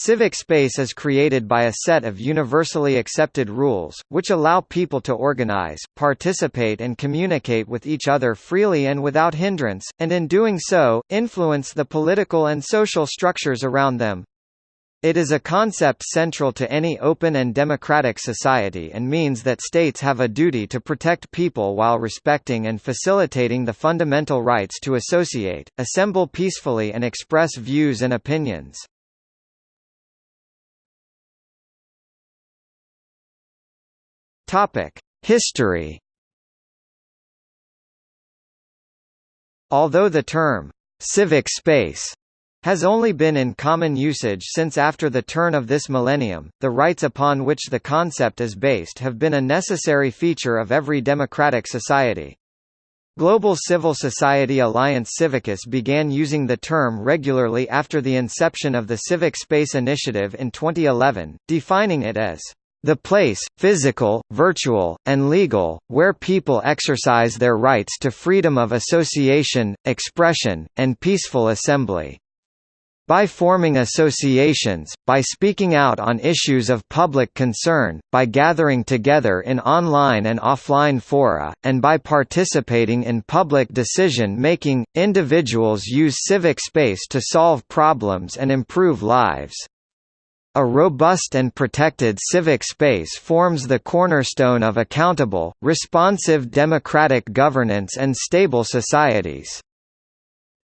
Civic space is created by a set of universally accepted rules, which allow people to organize, participate and communicate with each other freely and without hindrance, and in doing so, influence the political and social structures around them. It is a concept central to any open and democratic society and means that states have a duty to protect people while respecting and facilitating the fundamental rights to associate, assemble peacefully and express views and opinions. History Although the term, "'civic space' has only been in common usage since after the turn of this millennium. The rights upon which the concept is based have been a necessary feature of every democratic society. Global Civil Society Alliance Civicus began using the term regularly after the inception of the Civic Space Initiative in 2011, defining it as the place, physical, virtual, and legal, where people exercise their rights to freedom of association, expression, and peaceful assembly. By forming associations, by speaking out on issues of public concern, by gathering together in online and offline fora, and by participating in public decision-making, individuals use civic space to solve problems and improve lives. A robust and protected civic space forms the cornerstone of accountable, responsive democratic governance and stable societies.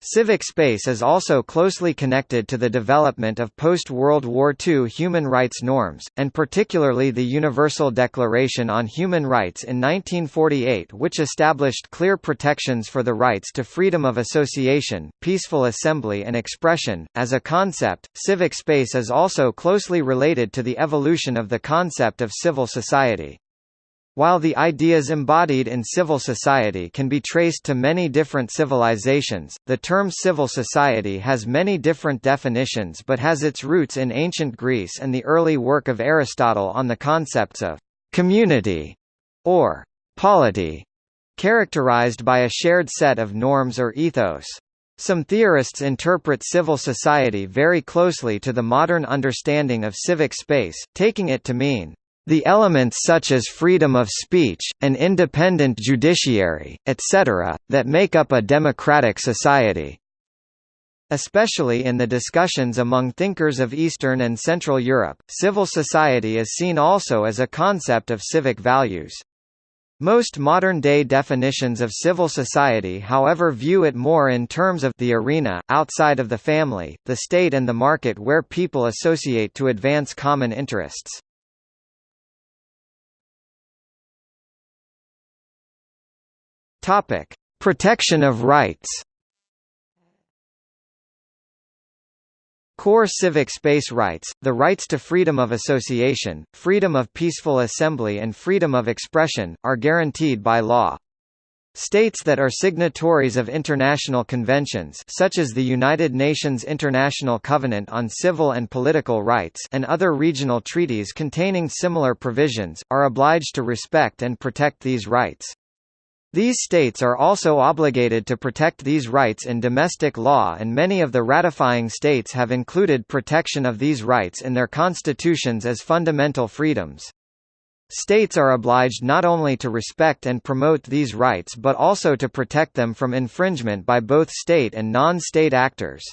Civic space is also closely connected to the development of post-World War II human rights norms, and particularly the Universal Declaration on Human Rights in 1948 which established clear protections for the rights to freedom of association, peaceful assembly and expression. As a concept, civic space is also closely related to the evolution of the concept of civil society. While the ideas embodied in civil society can be traced to many different civilizations, the term civil society has many different definitions but has its roots in ancient Greece and the early work of Aristotle on the concepts of community or polity, characterized by a shared set of norms or ethos. Some theorists interpret civil society very closely to the modern understanding of civic space, taking it to mean the elements such as freedom of speech, an independent judiciary, etc., that make up a democratic society. Especially in the discussions among thinkers of Eastern and Central Europe, civil society is seen also as a concept of civic values. Most modern-day definitions of civil society however view it more in terms of the arena, outside of the family, the state and the market where people associate to advance common interests. Topic: Protection of rights. Core civic space rights, the rights to freedom of association, freedom of peaceful assembly and freedom of expression, are guaranteed by law. States that are signatories of international conventions such as the United Nations International Covenant on Civil and Political Rights and other regional treaties containing similar provisions, are obliged to respect and protect these rights. These states are also obligated to protect these rights in domestic law and many of the ratifying states have included protection of these rights in their constitutions as fundamental freedoms. States are obliged not only to respect and promote these rights but also to protect them from infringement by both state and non-state actors.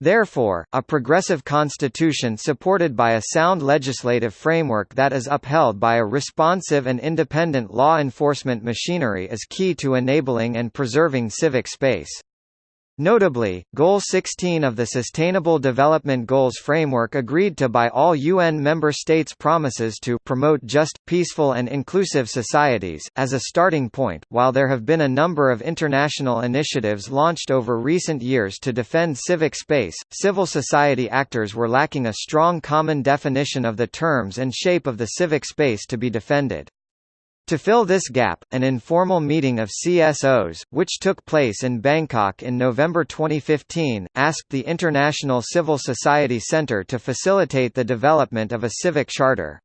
Therefore, a progressive constitution supported by a sound legislative framework that is upheld by a responsive and independent law enforcement machinery is key to enabling and preserving civic space. Notably, Goal 16 of the Sustainable Development Goals framework agreed to by all UN member states promises to promote just, peaceful and inclusive societies, as a starting point. While there have been a number of international initiatives launched over recent years to defend civic space, civil society actors were lacking a strong common definition of the terms and shape of the civic space to be defended. To fill this gap, an informal meeting of CSOs, which took place in Bangkok in November 2015, asked the International Civil Society Center to facilitate the development of a civic charter.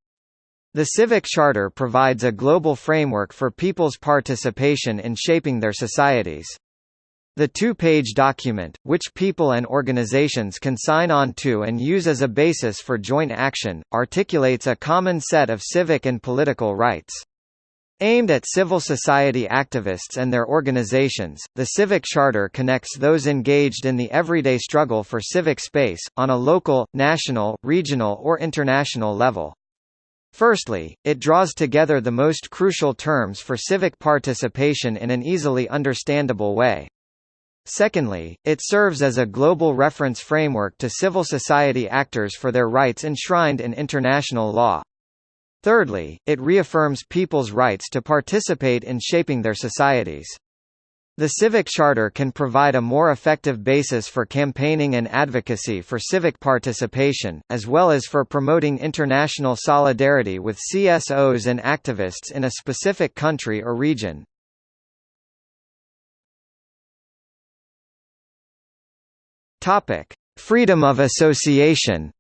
The Civic Charter provides a global framework for people's participation in shaping their societies. The two-page document, which people and organizations can sign on to and use as a basis for joint action, articulates a common set of civic and political rights. Aimed at civil society activists and their organizations, the Civic Charter connects those engaged in the everyday struggle for civic space, on a local, national, regional or international level. Firstly, it draws together the most crucial terms for civic participation in an easily understandable way. Secondly, it serves as a global reference framework to civil society actors for their rights enshrined in international law. Thirdly, it reaffirms people's rights to participate in shaping their societies. The Civic Charter can provide a more effective basis for campaigning and advocacy for civic participation, as well as for promoting international solidarity with CSOs and activists in a specific country or region. Freedom of association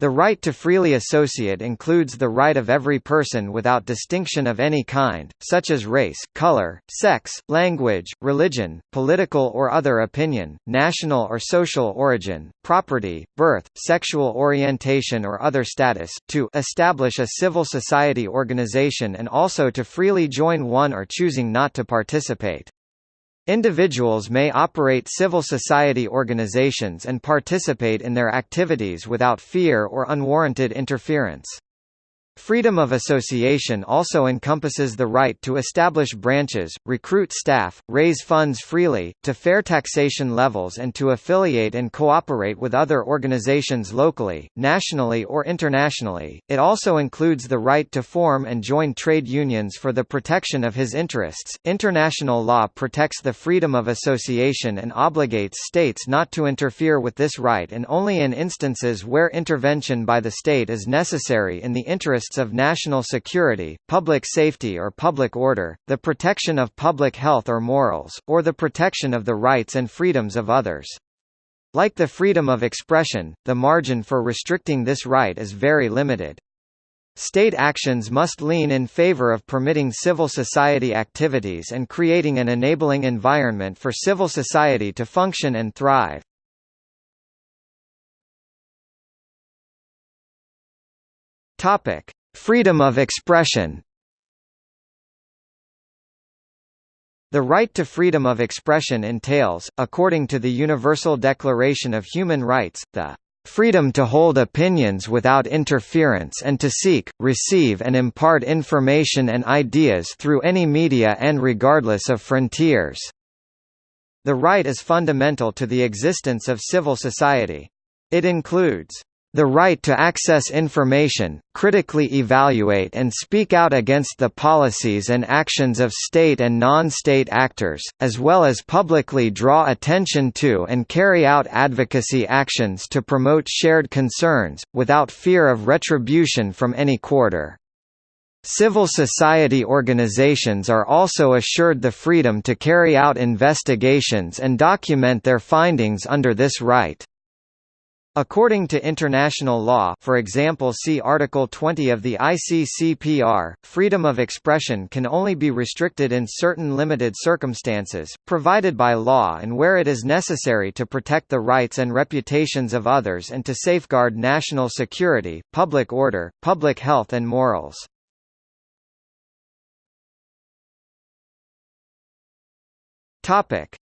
The right to freely associate includes the right of every person without distinction of any kind, such as race, color, sex, language, religion, political or other opinion, national or social origin, property, birth, sexual orientation or other status, to establish a civil society organization and also to freely join one or choosing not to participate. Individuals may operate civil society organizations and participate in their activities without fear or unwarranted interference. Freedom of association also encompasses the right to establish branches, recruit staff, raise funds freely, to fair taxation levels and to affiliate and cooperate with other organizations locally, nationally or internationally. It also includes the right to form and join trade unions for the protection of his interests. International law protects the freedom of association and obligates states not to interfere with this right and only in instances where intervention by the state is necessary in the interest interests of national security, public safety or public order, the protection of public health or morals, or the protection of the rights and freedoms of others. Like the freedom of expression, the margin for restricting this right is very limited. State actions must lean in favor of permitting civil society activities and creating an enabling environment for civil society to function and thrive. Topic: Freedom of expression The right to freedom of expression entails, according to the Universal Declaration of Human Rights, the freedom to hold opinions without interference and to seek, receive and impart information and ideas through any media and regardless of frontiers." The right is fundamental to the existence of civil society. It includes the right to access information, critically evaluate and speak out against the policies and actions of state and non-state actors, as well as publicly draw attention to and carry out advocacy actions to promote shared concerns, without fear of retribution from any quarter. Civil society organizations are also assured the freedom to carry out investigations and document their findings under this right. According to international law for example see Article 20 of the ICCPR, freedom of expression can only be restricted in certain limited circumstances, provided by law and where it is necessary to protect the rights and reputations of others and to safeguard national security, public order, public health and morals.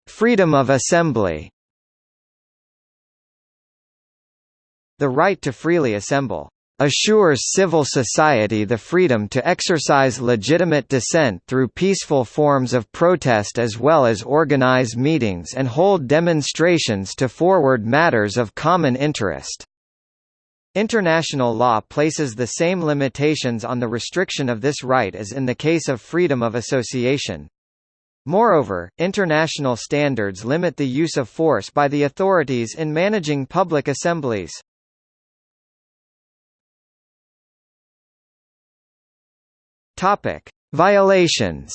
Freedom of assembly The right to freely assemble assures civil society the freedom to exercise legitimate dissent through peaceful forms of protest as well as organize meetings and hold demonstrations to forward matters of common interest. International law places the same limitations on the restriction of this right as in the case of freedom of association. Moreover, international standards limit the use of force by the authorities in managing public assemblies. Topic: Violations.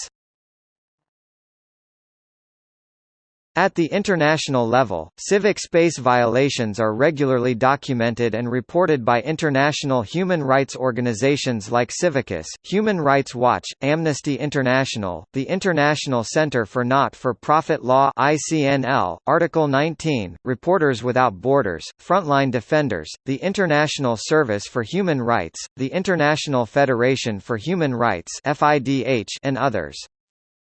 At the international level, civic space violations are regularly documented and reported by international human rights organizations like Civicus, Human Rights Watch, Amnesty International, the International Center for Not-for-Profit Law ICNL, Article 19, Reporters Without Borders, Frontline Defenders, the International Service for Human Rights, the International Federation for Human Rights FIDH, and others.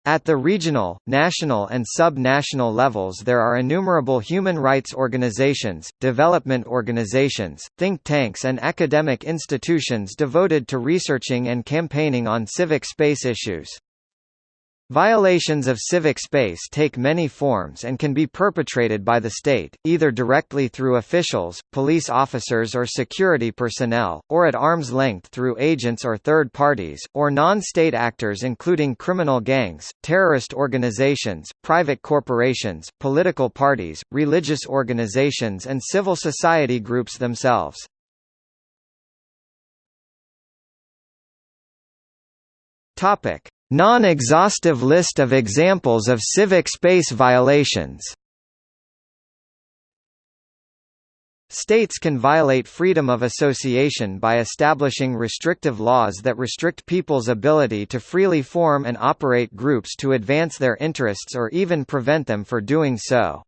At the regional, national and sub-national levels there are innumerable human rights organizations, development organizations, think tanks and academic institutions devoted to researching and campaigning on civic space issues. Violations of civic space take many forms and can be perpetrated by the state, either directly through officials, police officers or security personnel, or at arm's length through agents or third parties, or non-state actors including criminal gangs, terrorist organizations, private corporations, political parties, religious organizations and civil society groups themselves. Topic Non-exhaustive list of examples of civic space violations States can violate freedom of association by establishing restrictive laws that restrict people's ability to freely form and operate groups to advance their interests or even prevent them from doing so.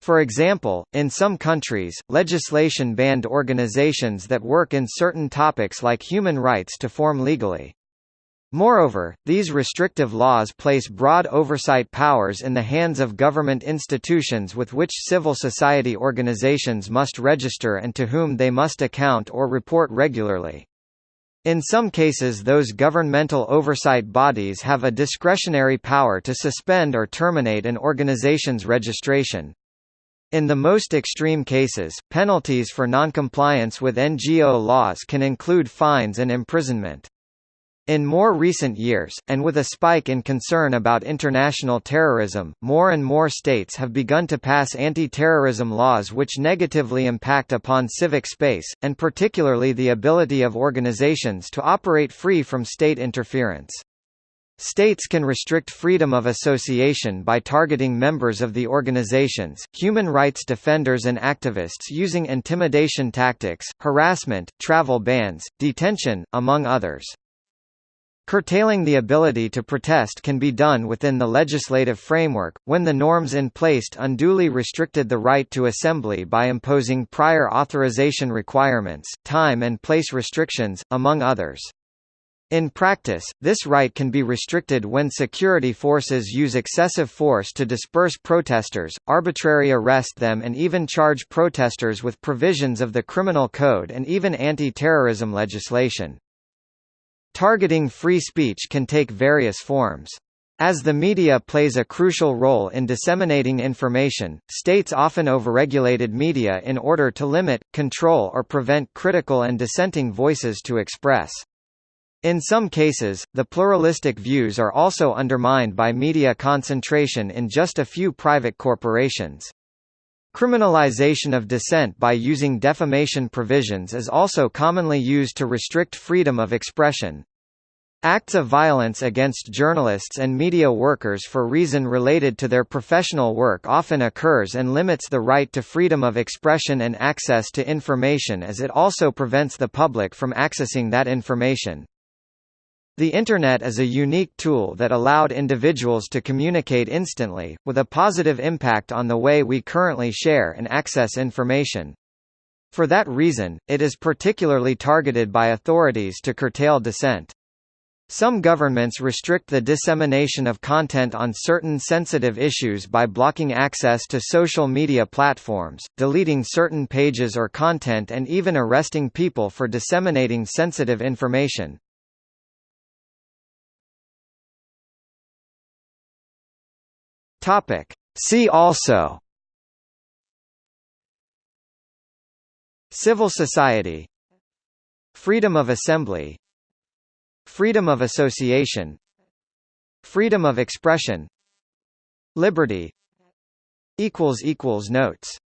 For example, in some countries, legislation banned organizations that work in certain topics like human rights to form legally. Moreover, these restrictive laws place broad oversight powers in the hands of government institutions with which civil society organizations must register and to whom they must account or report regularly. In some cases those governmental oversight bodies have a discretionary power to suspend or terminate an organization's registration. In the most extreme cases, penalties for noncompliance with NGO laws can include fines and imprisonment. In more recent years, and with a spike in concern about international terrorism, more and more states have begun to pass anti-terrorism laws which negatively impact upon civic space, and particularly the ability of organizations to operate free from state interference. States can restrict freedom of association by targeting members of the organizations, human rights defenders and activists using intimidation tactics, harassment, travel bans, detention, among others. Curtailing the ability to protest can be done within the legislative framework, when the norms in place unduly restricted the right to assembly by imposing prior authorization requirements, time and place restrictions, among others. In practice, this right can be restricted when security forces use excessive force to disperse protesters, arbitrarily arrest them and even charge protesters with provisions of the criminal code and even anti-terrorism legislation. Targeting free speech can take various forms. As the media plays a crucial role in disseminating information, states often overregulated media in order to limit, control or prevent critical and dissenting voices to express. In some cases, the pluralistic views are also undermined by media concentration in just a few private corporations. Criminalization of dissent by using defamation provisions is also commonly used to restrict freedom of expression. Acts of violence against journalists and media workers for reason related to their professional work often occurs and limits the right to freedom of expression and access to information as it also prevents the public from accessing that information. The Internet is a unique tool that allowed individuals to communicate instantly, with a positive impact on the way we currently share and access information. For that reason, it is particularly targeted by authorities to curtail dissent. Some governments restrict the dissemination of content on certain sensitive issues by blocking access to social media platforms, deleting certain pages or content and even arresting people for disseminating sensitive information. Topic. See also. Civil society. Freedom of assembly. Freedom of association. Freedom of expression. Liberty. Notes